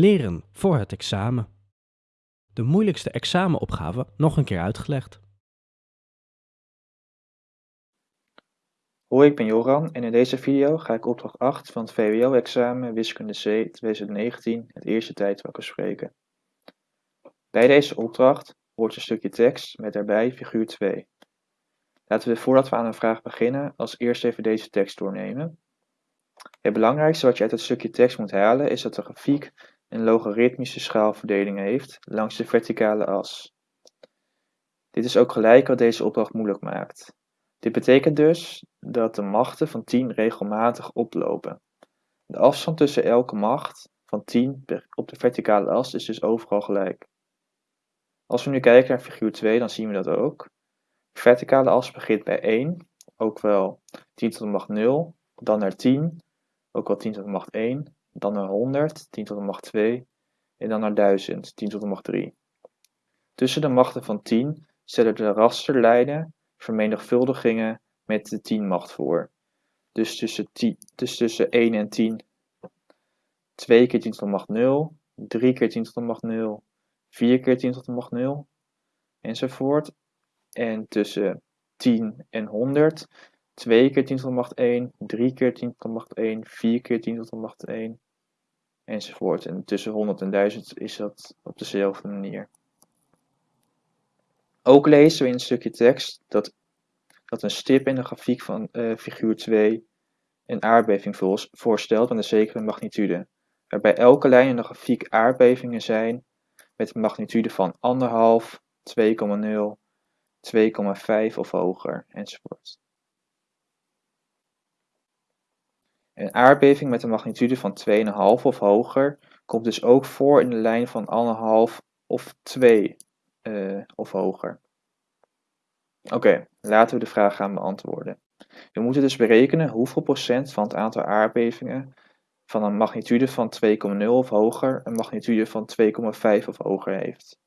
Leren voor het examen. De moeilijkste examenopgave nog een keer uitgelegd. Hoi, ik ben Joran en in deze video ga ik opdracht 8 van het VWO-examen Wiskunde C 2019 het eerste tijdvak bespreken. Bij deze opdracht hoort een stukje tekst met daarbij figuur 2. Laten we voordat we aan een vraag beginnen als eerst even deze tekst doornemen. Het belangrijkste wat je uit het stukje tekst moet halen is dat de grafiek een logaritmische schaalverdeling heeft langs de verticale as. Dit is ook gelijk wat deze opdracht moeilijk maakt. Dit betekent dus dat de machten van 10 regelmatig oplopen. De afstand tussen elke macht van 10 op de verticale as is dus overal gelijk. Als we nu kijken naar figuur 2, dan zien we dat ook. De verticale as begint bij 1, ook wel 10 tot de macht 0, dan naar 10, ook wel 10 tot de macht 1, dan naar 100, 10 tot de macht 2, en dan naar 1000, 10 tot de macht 3. Tussen de machten van 10 stellen de rasterlijnen vermenigvuldigingen met de 10 macht voor. Dus tussen, 10, dus tussen 1 en 10 2 keer 10 tot de macht 0, 3 keer 10 tot de macht 0, 4 keer 10 tot de macht 0, enzovoort. En tussen 10 en 100 2 keer 10 tot de macht 1, 3 keer 10 tot de macht 1, 4 keer 10 tot de macht 1, enzovoort. En tussen 100 en 1000 is dat op dezelfde manier. Ook lezen we in een stukje tekst dat, dat een stip in de grafiek van uh, figuur 2 een aardbeving voorstelt met een zekere magnitude, waarbij elke lijn in de grafiek aardbevingen zijn met een magnitude van 1,5, 2,0, 2,5 of hoger, enzovoort. Een aardbeving met een magnitude van 2,5 of hoger komt dus ook voor in de lijn van 1,5 of 2 uh, of hoger. Oké, laten we de vraag gaan beantwoorden. We moeten dus berekenen hoeveel procent van het aantal aardbevingen van een magnitude van 2,0 of hoger een magnitude van 2,5 of hoger heeft.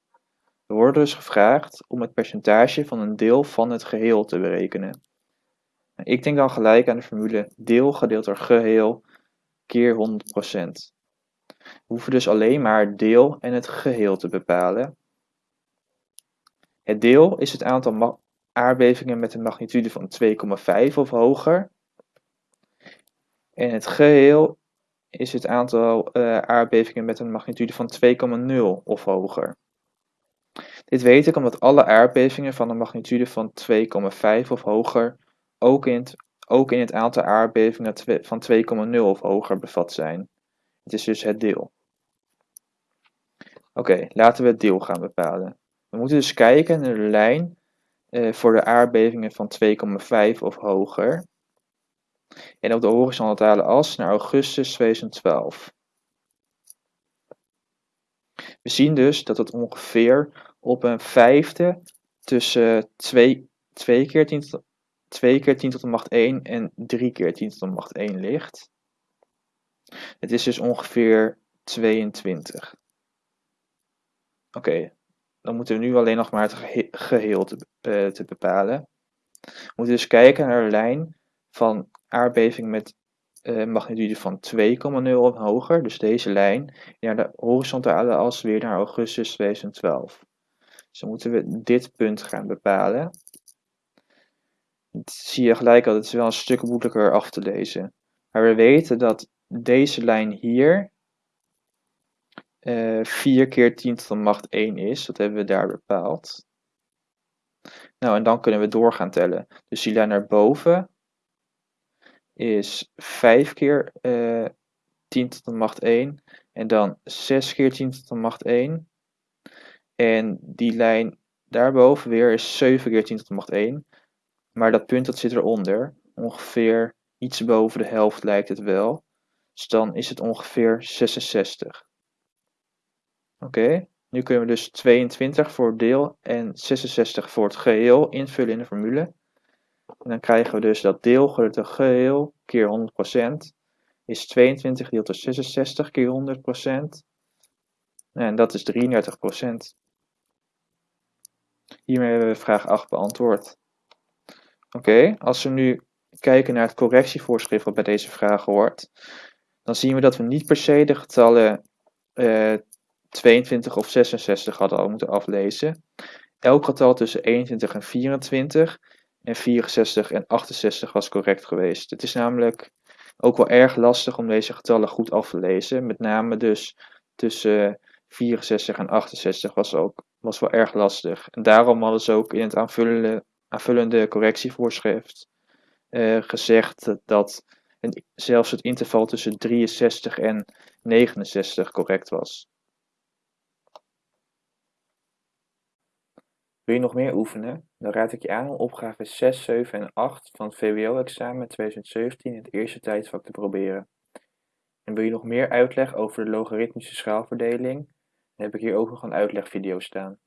We worden dus gevraagd om het percentage van een deel van het geheel te berekenen. Ik denk dan gelijk aan de formule deel gedeeld door geheel keer 100%. We hoeven dus alleen maar deel en het geheel te bepalen. Het deel is het aantal aardbevingen met een magnitude van 2,5 of hoger. En het geheel is het aantal uh, aardbevingen met een magnitude van 2,0 of hoger. Dit weet ik omdat alle aardbevingen van een magnitude van 2,5 of hoger ook in, het, ook in het aantal aardbevingen van 2,0 of hoger bevat zijn. Het is dus het deel. Oké, laten we het deel gaan bepalen. We moeten dus kijken naar de lijn uh, voor de aardbevingen van 2,5 of hoger. En op de horizontale as naar augustus 2012. We zien dus dat het ongeveer op een vijfde tussen 2, 2 keer 10 tot, 2 keer 10 tot de macht 1 en 3 keer 10 tot de macht 1 ligt. Het is dus ongeveer 22. Oké, dan moeten we nu alleen nog maar het geheel te, uh, te bepalen. We moeten dus kijken naar de lijn van aardbeving met uh, magnitude van 2,0 of hoger, dus deze lijn, naar de horizontale as weer naar augustus 2012. Dus dan moeten we dit punt gaan bepalen. Zie je gelijk al, het wel een stuk moeilijker af te lezen. Maar we weten dat deze lijn hier uh, 4 keer 10 tot de macht 1 is. Dat hebben we daar bepaald. Nou, en dan kunnen we door gaan tellen. Dus die lijn naar boven is 5 keer uh, 10 tot de macht 1. En dan 6 keer 10 tot de macht 1. En die lijn daarboven weer is 7 keer 10 tot de macht 1. Maar dat punt dat zit eronder. Ongeveer iets boven de helft lijkt het wel. Dus dan is het ongeveer 66. Oké, nu kunnen we dus 22 voor het deel en 66 voor het geheel invullen in de formule. En dan krijgen we dus dat deel gedeeld door geheel keer 100% is 22 gedeeld door 66 keer 100%. En dat is 33%. Hiermee hebben we vraag 8 beantwoord. Oké, als we nu kijken naar het correctievoorschrift wat bij deze vraag hoort, dan zien we dat we niet per se de getallen eh 22 of 66 hadden al moeten aflezen. Elk getal tussen 21 en 24 en 64 en 68 was correct geweest. Het is namelijk ook wel erg lastig om deze getallen goed af te lezen. Met name dus tussen 64 en 68 was, ook, was wel erg lastig. En daarom hadden ze ook in het aanvullende, aanvullende correctievoorschrift eh, gezegd dat, zelfs het interval tussen 63 en 69 correct was. Wil je nog meer oefenen? Dan raad ik je aan om opgaven 6, 7 en 8 van het VWO-examen 2017 in het eerste tijdvak te proberen. En wil je nog meer uitleg over de logaritmische schaalverdeling? Dan heb ik hier ook nog een uitlegvideo staan.